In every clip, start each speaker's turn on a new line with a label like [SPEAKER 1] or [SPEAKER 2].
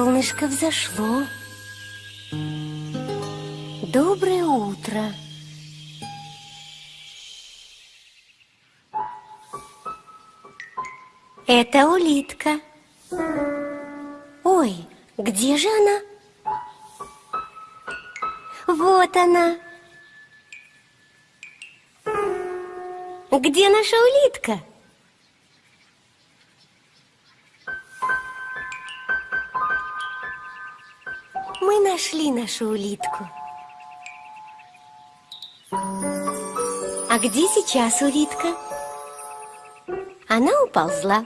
[SPEAKER 1] Солнышко взошло. Доброе утро. Это улитка. Ой, где же она? Вот она. Где наша улитка? нашли нашу улитку. А где сейчас улитка? Она уползла.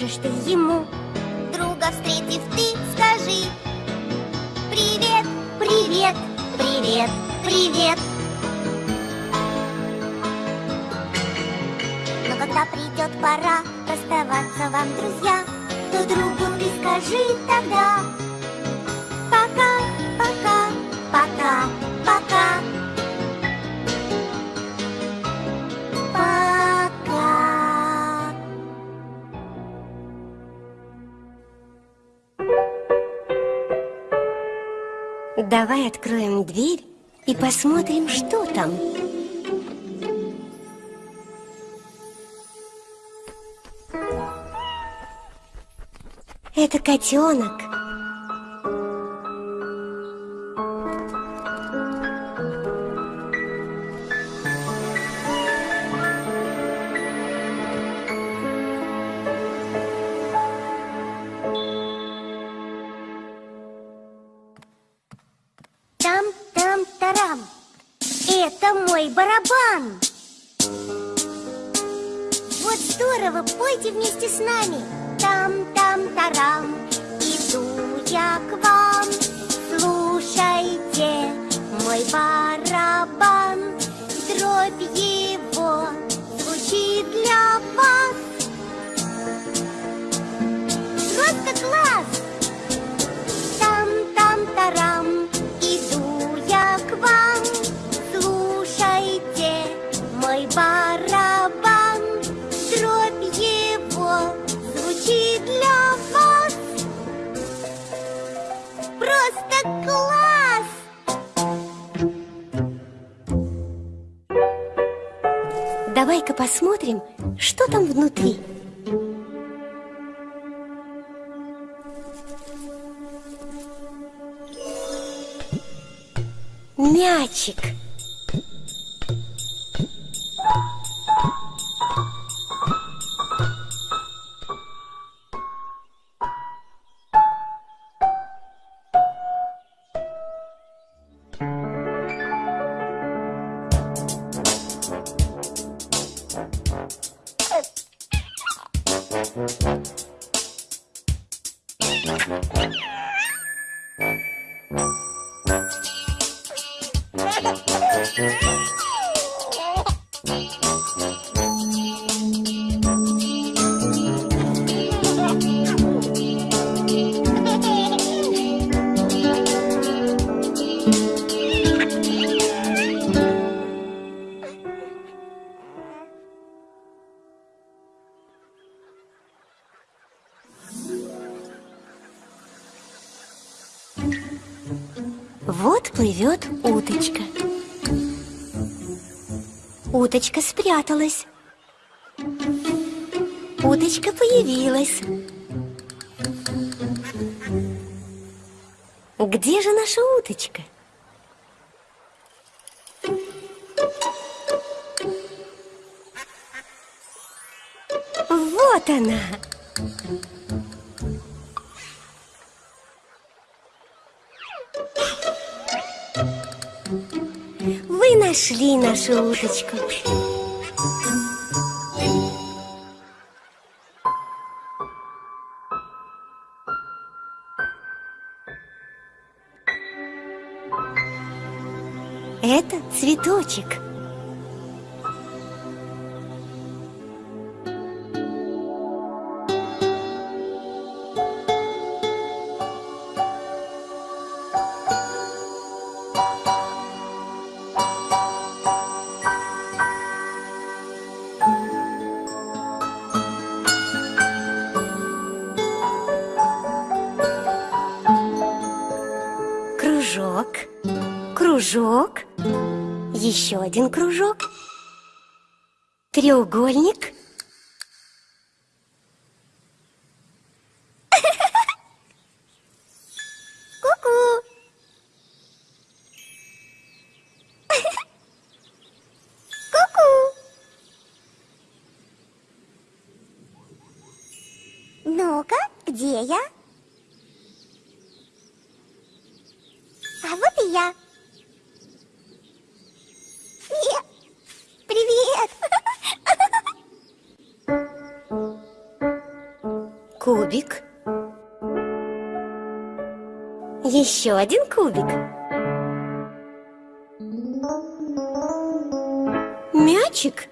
[SPEAKER 2] поможешь ты ему.
[SPEAKER 1] Давай откроем дверь и посмотрим, что там. Это котенок. мячик. Спряталась. Уточка появилась. Где же наша уточка? Вот она! Вы нашли нашу уточку. Цветочек. Еще один кружок, треугольник. Еще один кубик. Мячик.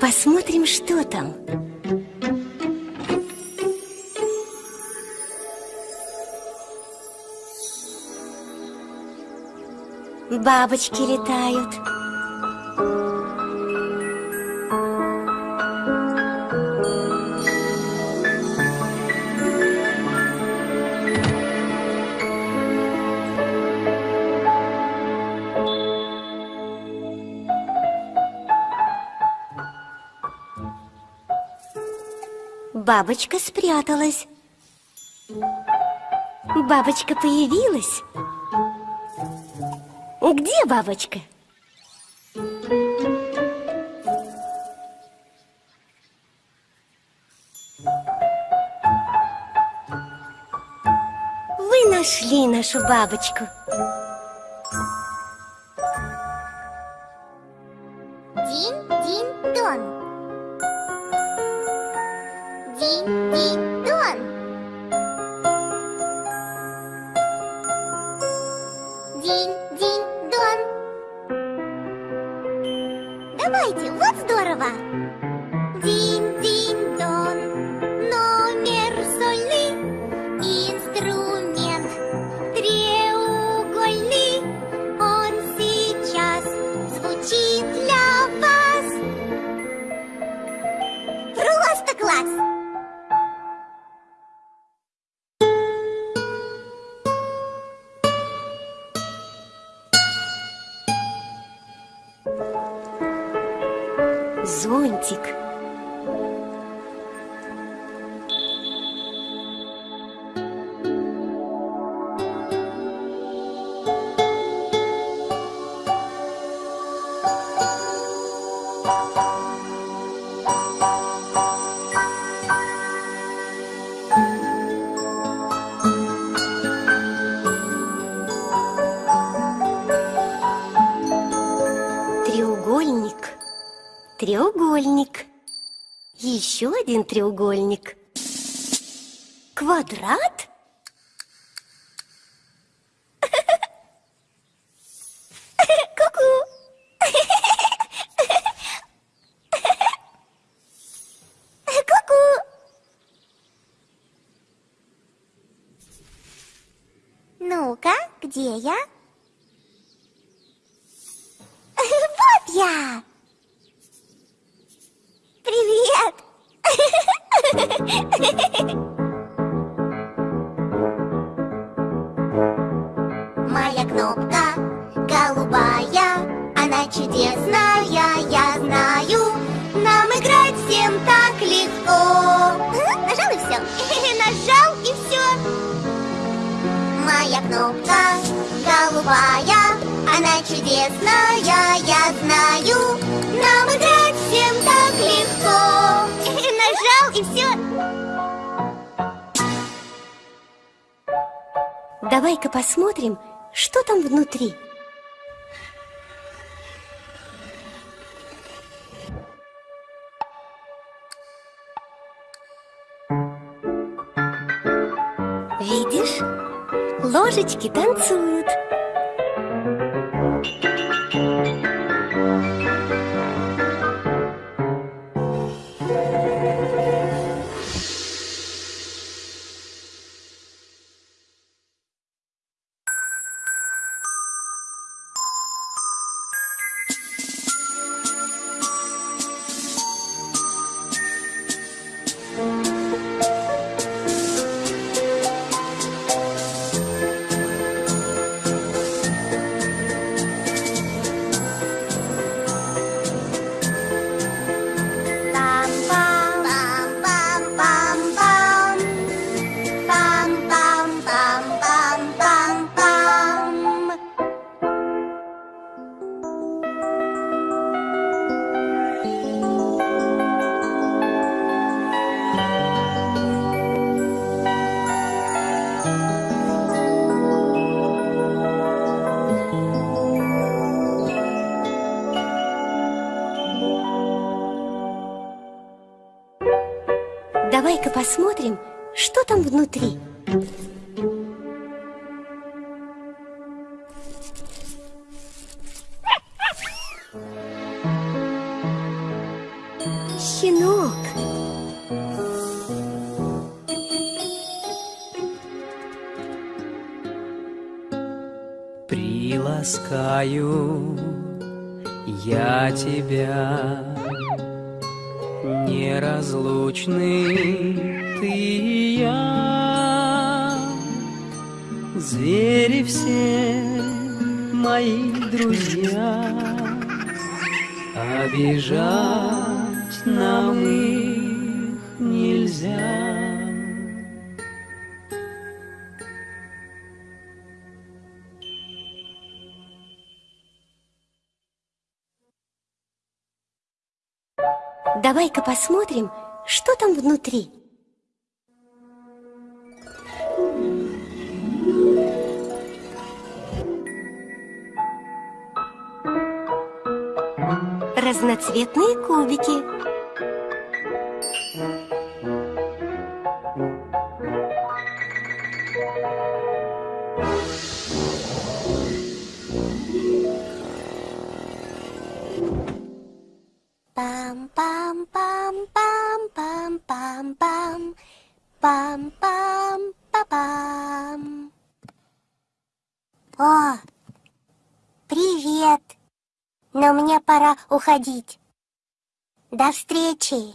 [SPEAKER 1] Посмотрим, что там. Бабочки летают. Бабочка спряталась. Бабочка появилась. Где бабочка? Вы нашли нашу бабочку. Один треугольник. Квадрат?
[SPEAKER 2] Всем так легко. Нажал и все. Нажал и все. Моя кнопка голубая, она чудесная, я знаю. Нам играть всем так легко. Нажал и все.
[SPEAKER 1] Давай-ка посмотрим, что там внутри. Ложечки танцуют. Давай-ка посмотрим, что там внутри. Щенок.
[SPEAKER 3] Приласкаю я тебя, неразлучный ты и я. Звери все мои друзья, обижать нам их нельзя.
[SPEAKER 1] Давай-ка посмотрим, что там внутри. Разноцветные кубики.
[SPEAKER 2] Пам-пам-па-пам. О, привет. Но мне пора уходить. До встречи.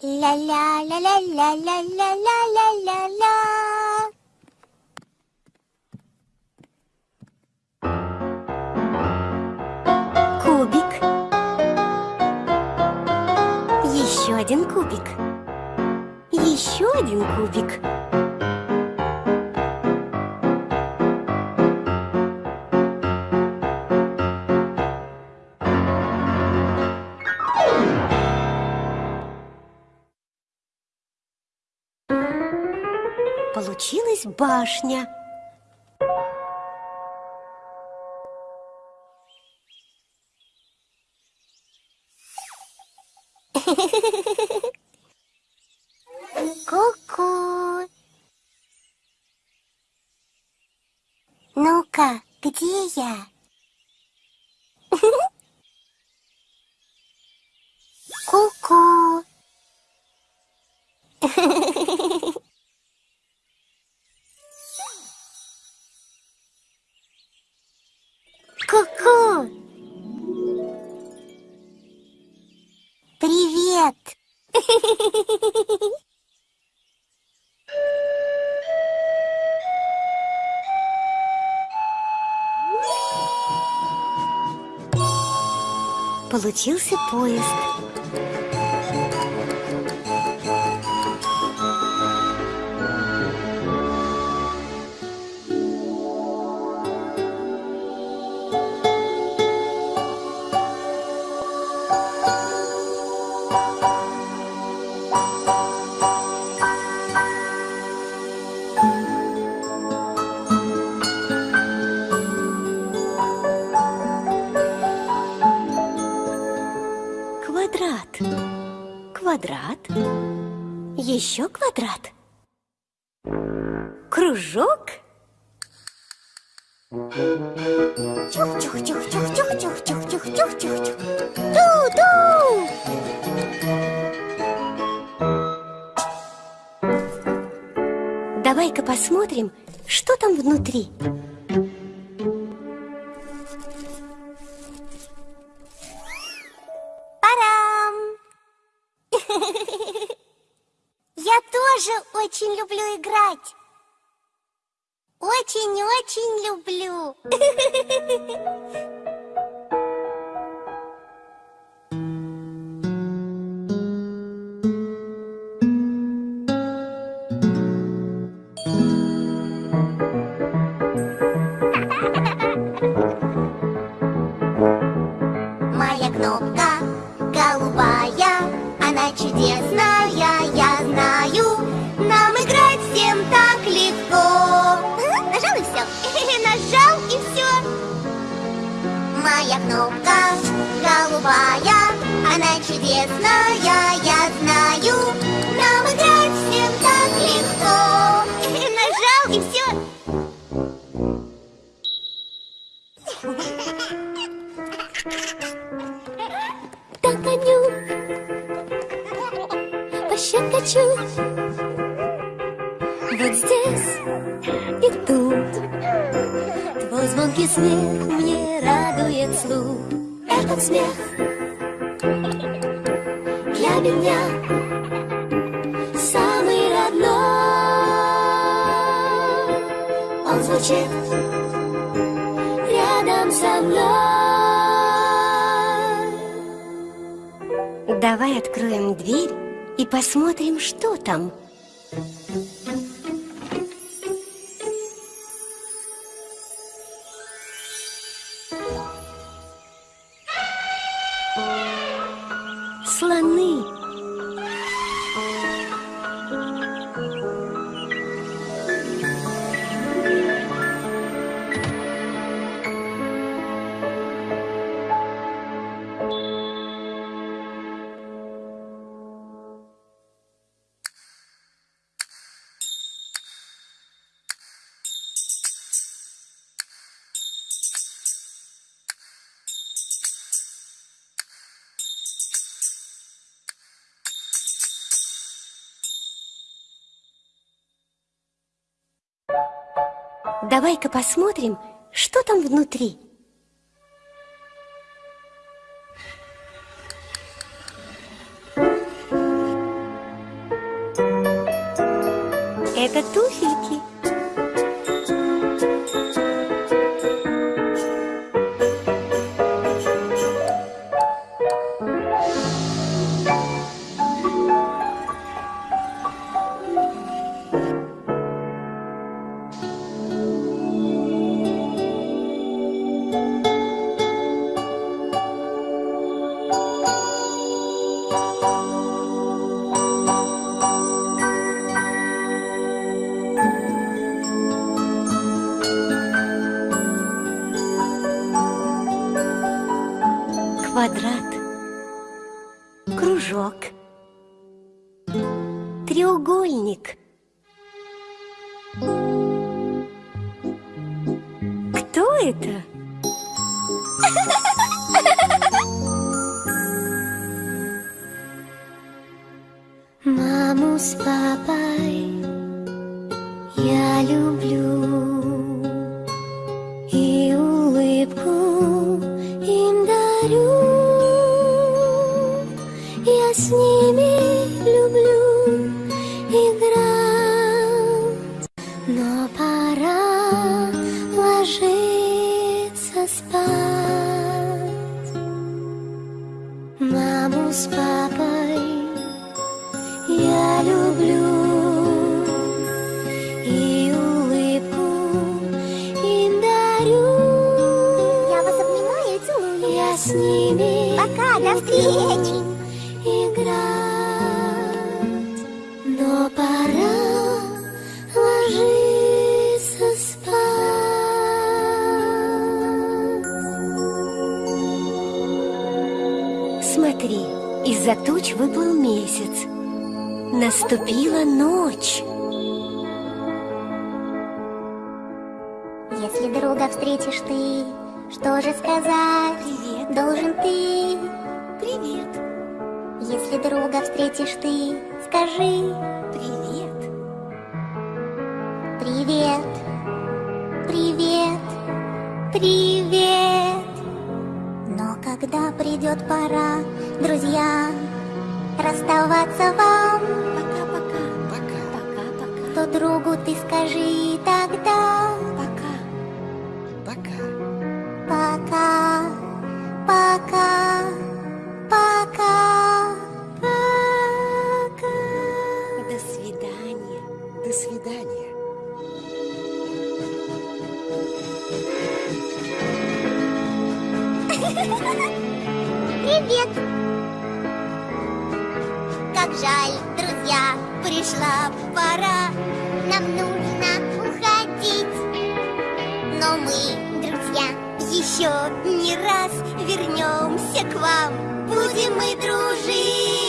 [SPEAKER 2] Ля-ля-ля-ля-ля-ля-ля-ля-ля-ля.
[SPEAKER 1] Кубик. Еще один кубик. Еще один кубик. Получилась башня.
[SPEAKER 2] Ку-ку. Ну-ка, где я?
[SPEAKER 1] Случился поезд. Квадрат. Кружок.
[SPEAKER 2] Ту-ту.
[SPEAKER 1] Давай-ка посмотрим, что там внутри.
[SPEAKER 2] Моя кнопка голубая, она чудесная, я знаю. Нам играть всем так легко. Нажал и все.
[SPEAKER 4] Догоню, пощекочу Вот здесь и тут Твой звонкий смех мне радует слух. Этот смех для меня самый родной. Он звучит рядом со мной.
[SPEAKER 1] Давай откроем дверь и посмотрим, что там. Давай-ка посмотрим, что там внутри. Это туфельки.
[SPEAKER 2] Встречи.
[SPEAKER 4] играть, но пора ложиться спать.
[SPEAKER 1] Смотри, из-за туч выплыл месяц. Наступила ночь.
[SPEAKER 2] Если друга встретишь ты, что же сказать?
[SPEAKER 1] Привет.
[SPEAKER 2] Должен ты. Друга встретишь ты, скажи
[SPEAKER 1] Привет.
[SPEAKER 2] привет, привет, привет. Но когда придет пора, друзья, расставаться вам,
[SPEAKER 1] Пока-пока. Пока-пока.
[SPEAKER 2] то другу ты скажи тогда еще не раз вернемся к вам. Будем мы дружить.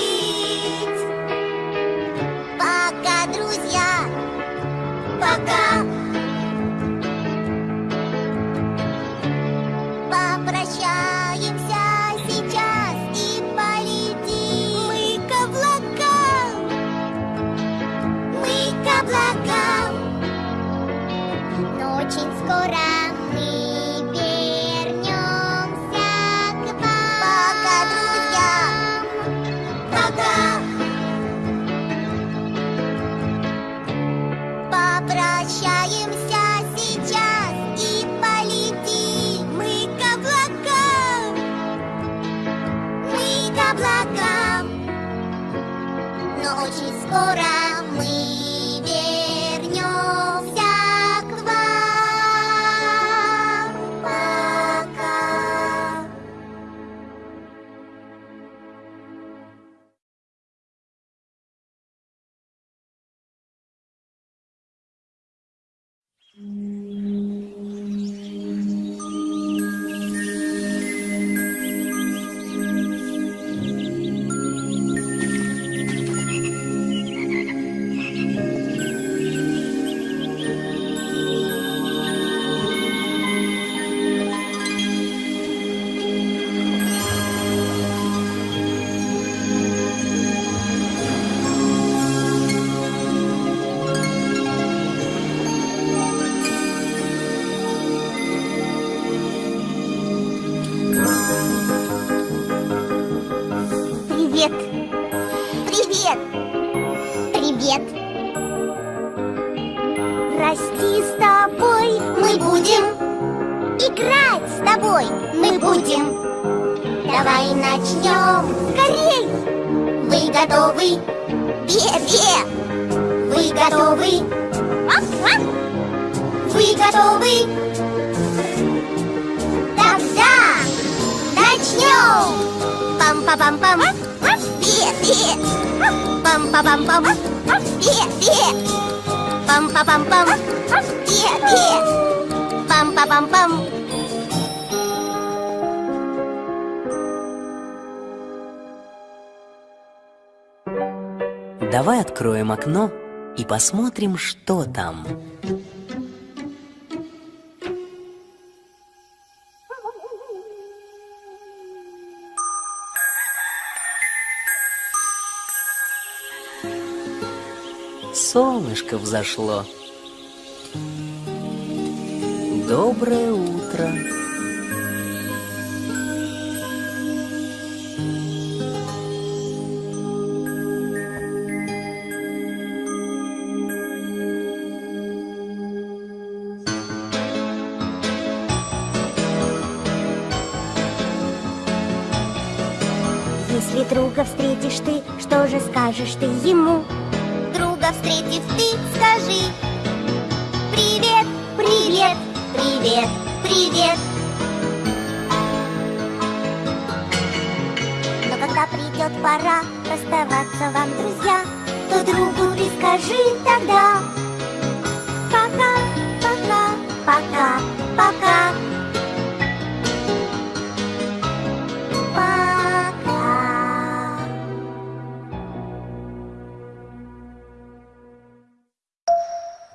[SPEAKER 2] Тобой мы будем Давай начнем скорей Вы готовы? Бе-бе! Вы готовы? Вы готовы? Тогда начнем! Пам-па-пам-пам! Бе-бе! Пам-па-пам-пам! Бе-бе! Пам-па-пам-пам! Бе-бе! Пам-па-пам-пам!
[SPEAKER 3] Давай откроем окно и посмотрим, что там. Солнышко взошло. Доброе утро.
[SPEAKER 2] Встретишь ты, что же скажешь ты ему? Друга встретив ты, скажи. Привет, привет, привет, привет. Но когда придет пора расставаться вам, друзья То другу ты скажи тогда. Пока, пока, пока, пока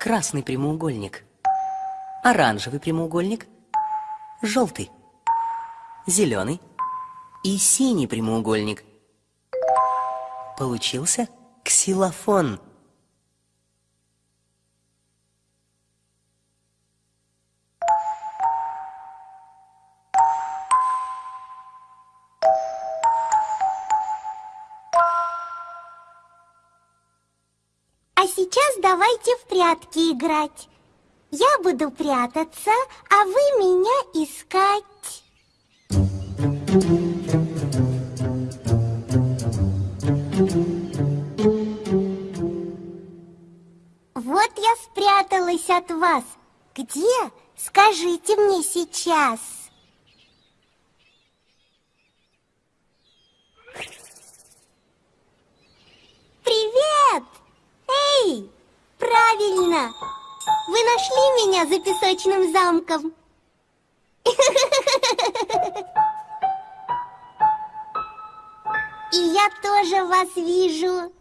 [SPEAKER 3] Красный прямоугольник. Оранжевый прямоугольник. Желтый. Зеленый. И синий прямоугольник. Получился ксилофон.
[SPEAKER 2] Давайте в прятки играть. Я буду прятаться, а вы меня искать. Вот я спряталась от вас. Где? Скажите мне сейчас. Привет! Эй, правильно! Вы нашли меня за песочным замком? И я тоже вас вижу.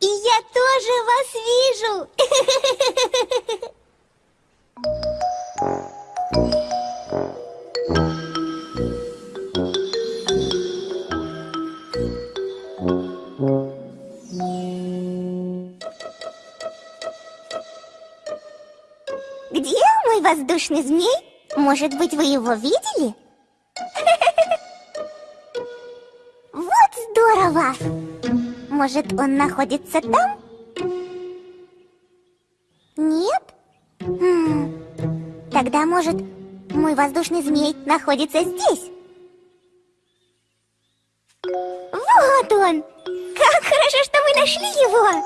[SPEAKER 2] И я тоже вас вижу. воздушный змей? Может быть, вы его видели? Вот здорово! Может, он находится там? Нет? М, Тогда, может, мой воздушный змей находится здесь? Вот он! Как хорошо, что мы нашли его!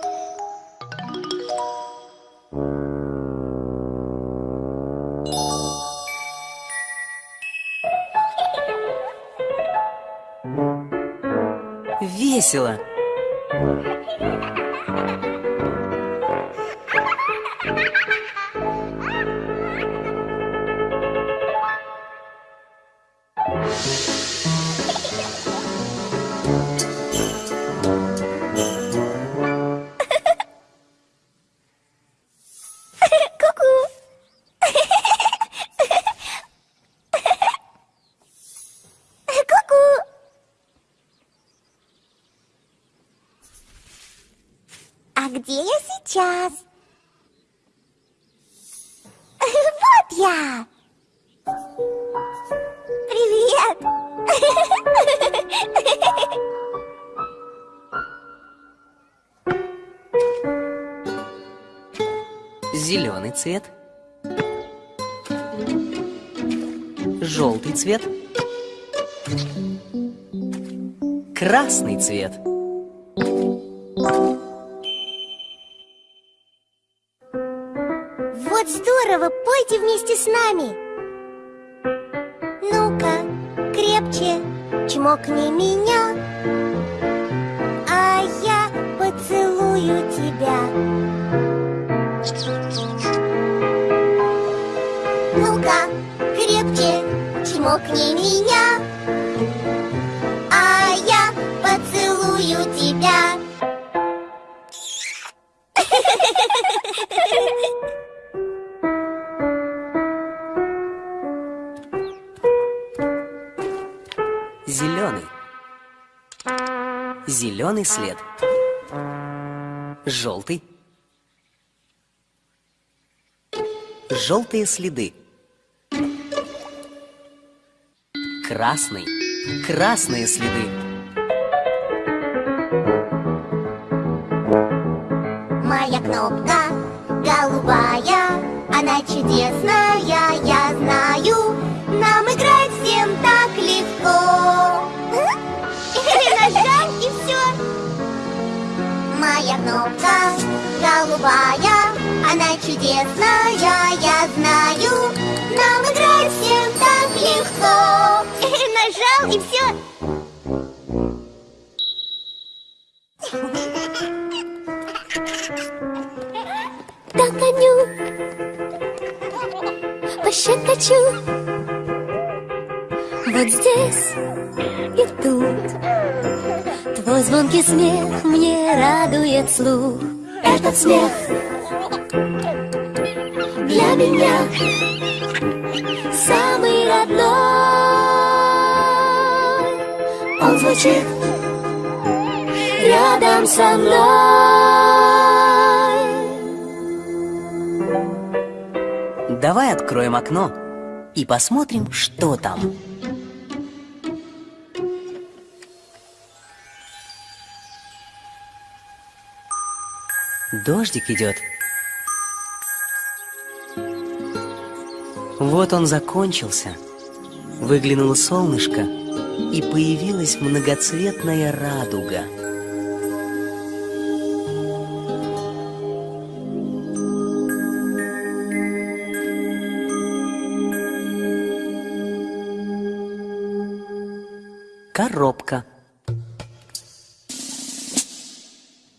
[SPEAKER 3] Весело.
[SPEAKER 2] где я сейчас? Вот я! Привет!
[SPEAKER 3] Зеленый цвет. Желтый цвет. Красный цвет.
[SPEAKER 2] Давайте вместе с нами. Ну-ка, крепче чмокни меня, а я поцелую тебя. Ну-ка, крепче чмокни меня, а я поцелую тебя.
[SPEAKER 3] Зеленый след. Желтый. Желтые следы. Красный. Красные следы.
[SPEAKER 1] еще точу Вот здесь и тут Твой звонкий смех мне радует слух. Этот смех для меня Самый родной. Он звучит рядом со мной.
[SPEAKER 3] Давай откроем окно и посмотрим, что там. Дождик идет. Вот он закончился. Выглянуло солнышко, и появилась многоцветная радуга – коробка.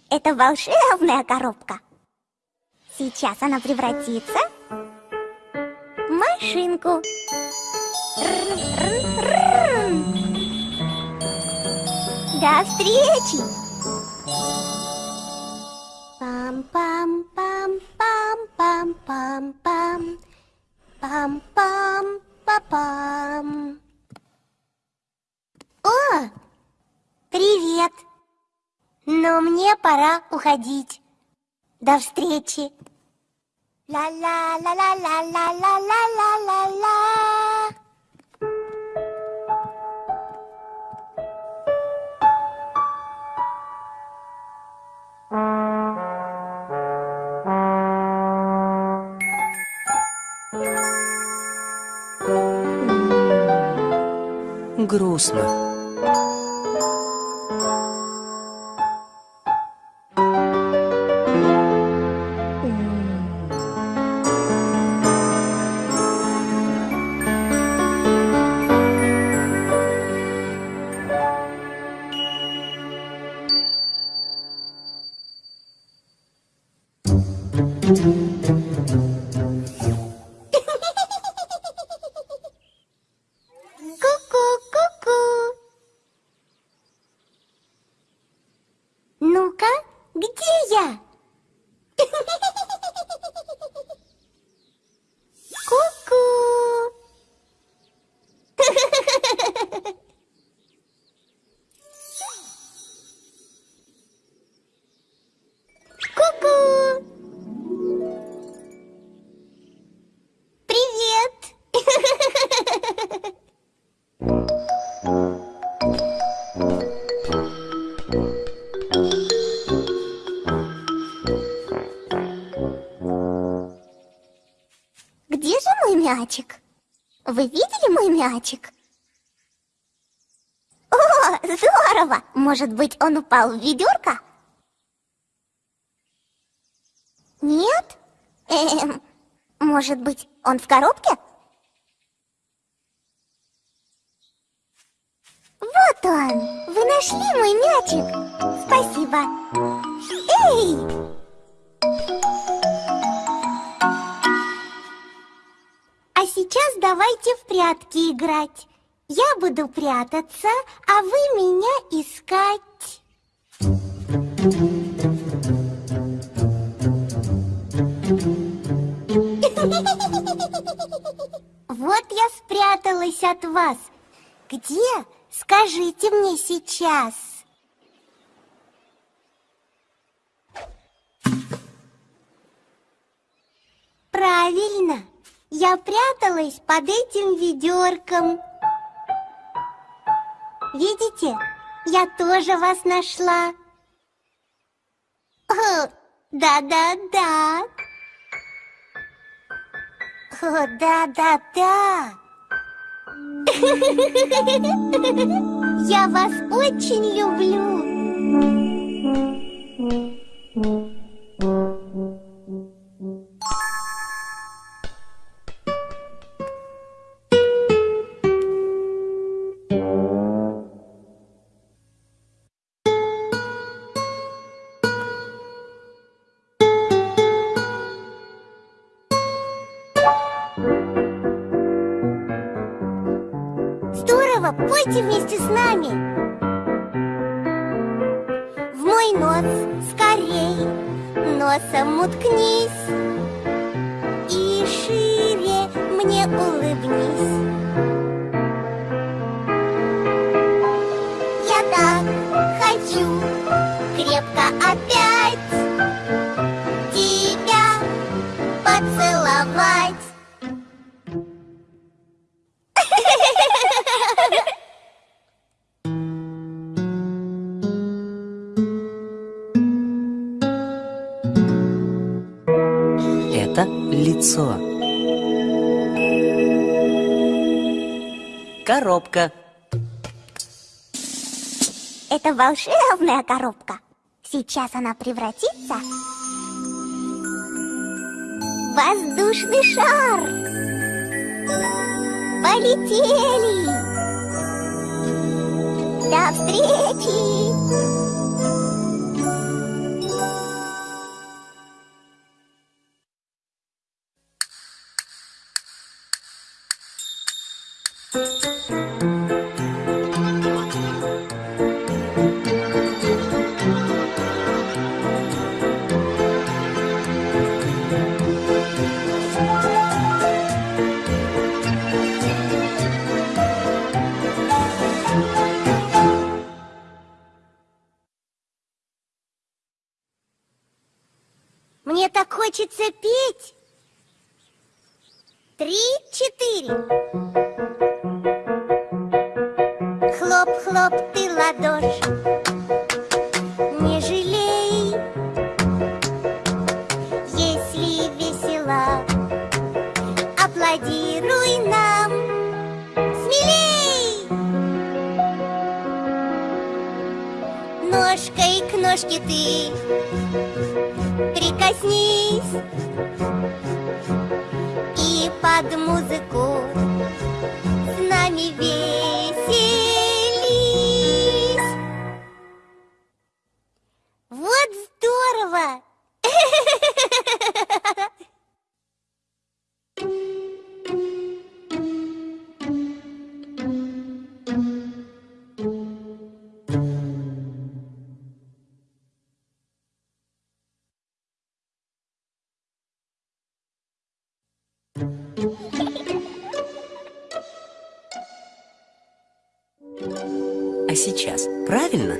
[SPEAKER 2] Это волшебная коробка. Сейчас она превратится в машинку. До встречи! Пам-пам-пам-пам-пам-пам-пам. Пам-пам-па-пам. О, привет. Но мне пора уходить. До встречи. Ла-ла-ла-ла-ла-ла-ла-ла-ла-ла.
[SPEAKER 3] Грустно.
[SPEAKER 2] 장면 мячик? Вы видели мой мячик? О, здорово! Может быть, он упал в ведерко? Нет? Эм, может быть, он в коробке? Вот он! Вы нашли мой мячик! Спасибо! Давайте в прятки играть. Я буду прятаться, а вы меня искать. Вот я спряталась от вас. Где? Скажите мне сейчас. Правильно. Я пряталась под этим ведерком. Видите, я тоже вас нашла. Да-да-да. О, да-да-да. Я вас очень люблю.
[SPEAKER 3] Коробка.
[SPEAKER 2] Это волшебная коробка. Сейчас она превратится в воздушный шар. Полетели! До встречи!
[SPEAKER 3] Сейчас правильно?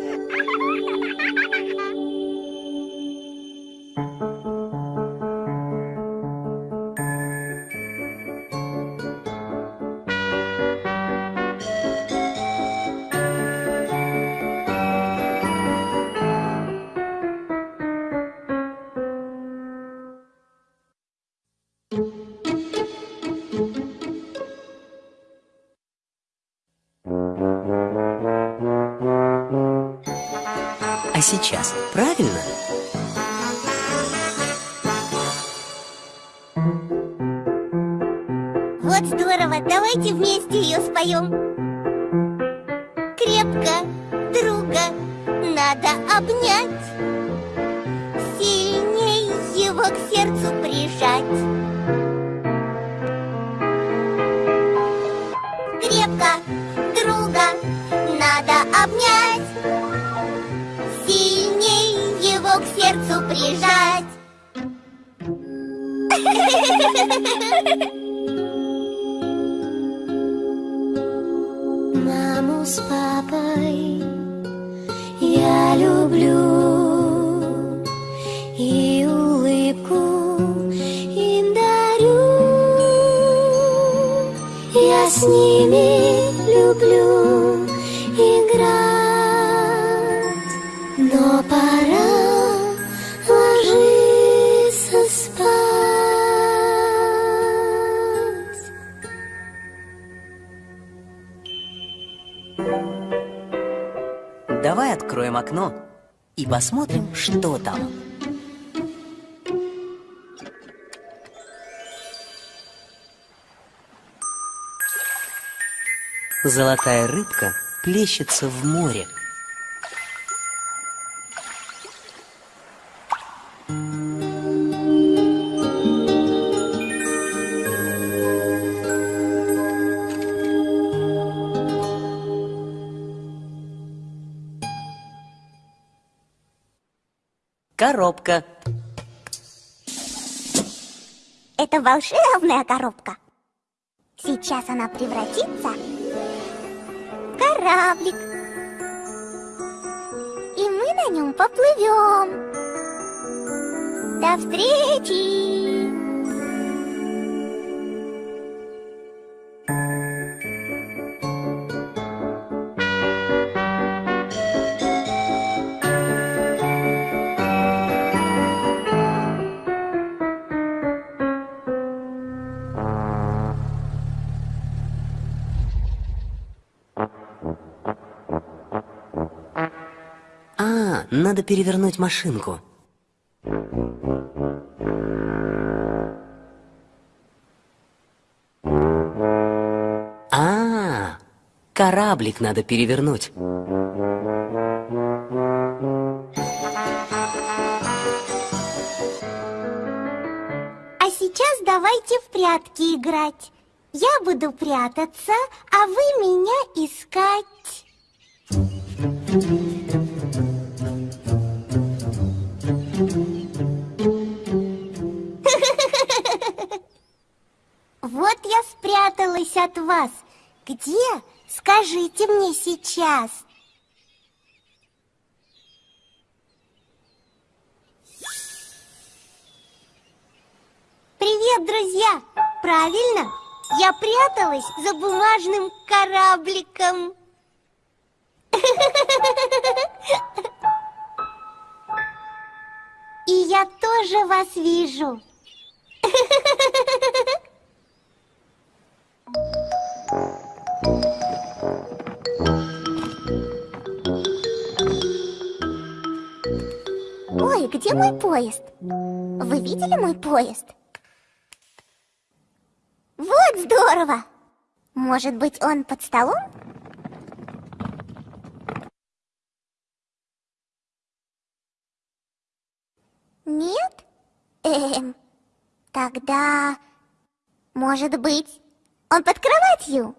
[SPEAKER 3] Сейчас, правильно?
[SPEAKER 2] Вот здорово, давайте вместе ее споем
[SPEAKER 3] Давай откроем окно и посмотрим, что там. Золотая рыбка плещется в море. Коробка.
[SPEAKER 2] Это волшебная коробка. Сейчас она превратится в кораблик. И мы на нем поплывем. До встречи!
[SPEAKER 3] Надо перевернуть машинку. А, кораблик надо перевернуть.
[SPEAKER 2] А сейчас давайте в прятки играть. Я буду прятаться, а вы меня искать. Вот я спряталась от вас. Где? Скажите мне сейчас. Привет, друзья! Правильно, я пряталась за бумажным корабликом. И я тоже вас вижу. Ой, где мой поезд? Вы видели мой поезд? Вот здорово! Может быть, он под столом? Нет? Эм, тогда, может быть, он под кроватью?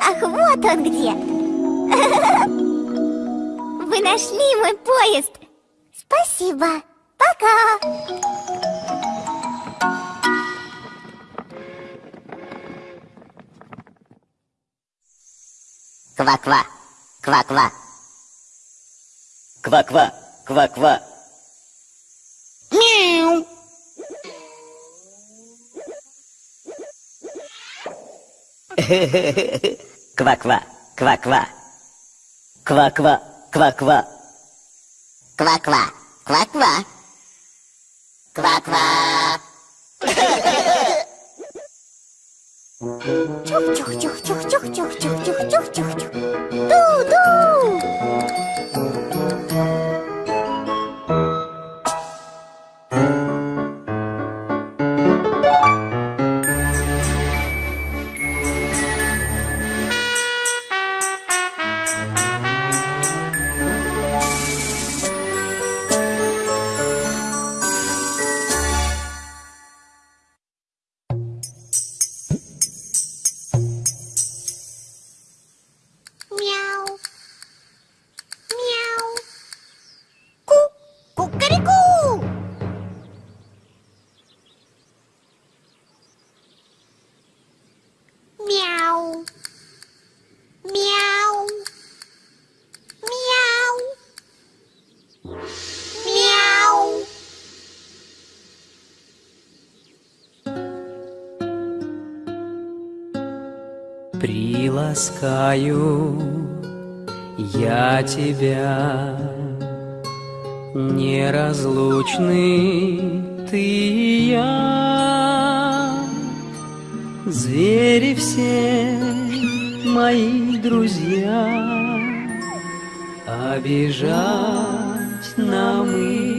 [SPEAKER 2] Ах, вот он где! Вы нашли мой поезд! Спасибо! Пока!
[SPEAKER 5] Ква-ква, ква-ква. Ква-ква, ква-ква. Ква-ква, ква-ква. Ква-ква, ква-ква. Ква-ква, ква-ква. Ква-ква.
[SPEAKER 2] Чух-чух-чух-чух-чух-чух-чух-чух-чух-чух. Ду-ду!
[SPEAKER 6] Приласкаю я тебя, неразлучный ты и я. Звери все мои друзья, обижать нам их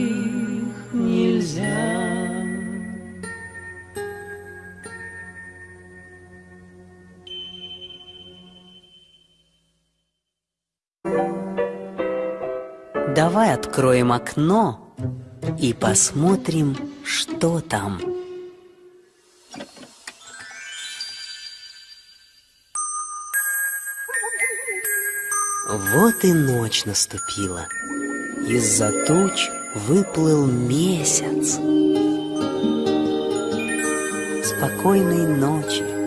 [SPEAKER 3] Давай откроем окно и посмотрим, что там. Вот и ночь наступила. Из-за туч выплыл месяц. Спокойной ночи.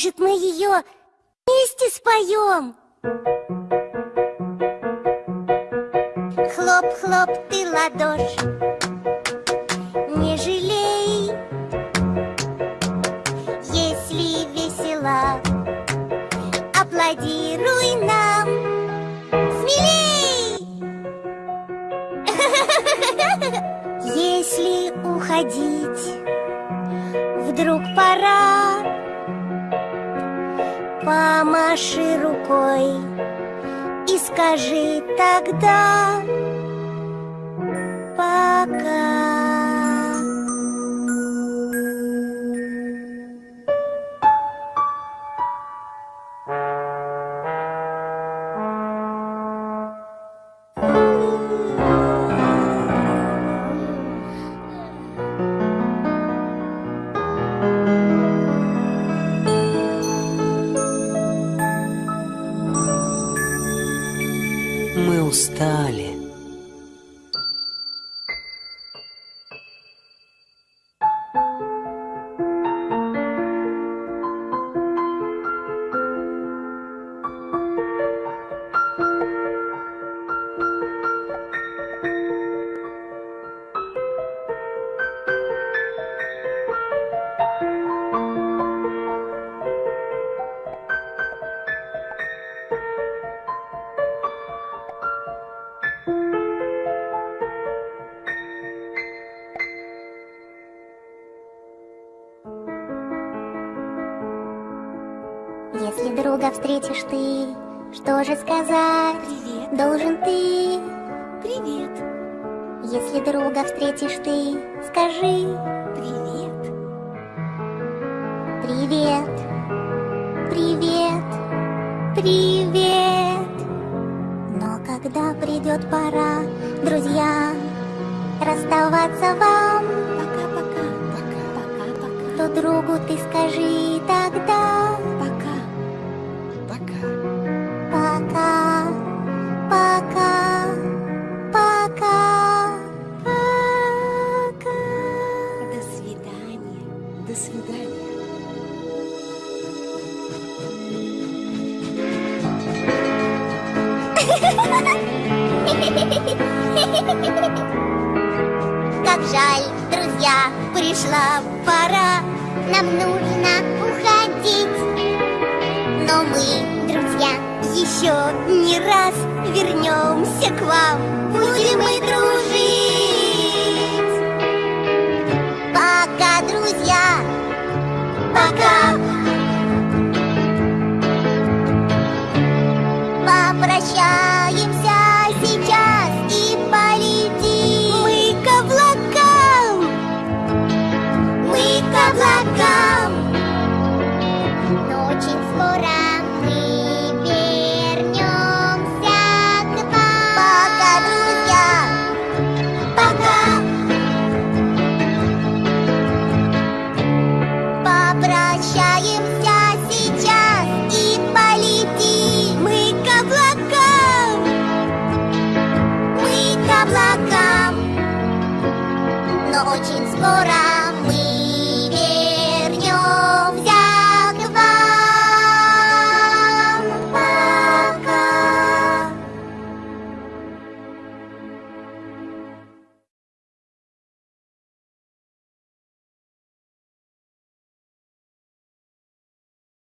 [SPEAKER 2] Может, мы ее вместе споем? Хлоп-хлоп ты ладошь, не жалей, если весело, аплодируй нам смелей. Если уходить вдруг пора, Помаши рукой и скажи тогда пока. Встретишь ты, что же сказать?
[SPEAKER 1] Привет.
[SPEAKER 2] Должен ты.
[SPEAKER 1] Привет.
[SPEAKER 2] Если друга встретишь ты, скажи
[SPEAKER 1] Привет.
[SPEAKER 2] привет, привет, привет. Но когда придет пора, друзья, расставаться вам,
[SPEAKER 1] Пока-пока. Пока-пока.
[SPEAKER 2] то другу ты скажи